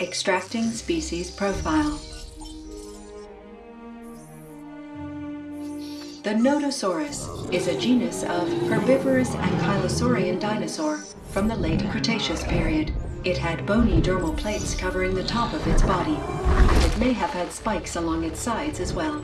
Extracting species profile. The Nodosaurus is a genus of herbivorous ankylosaurian dinosaur from the late Cretaceous period. It had bony dermal plates covering the top of its body, it may have had spikes along its sides as well.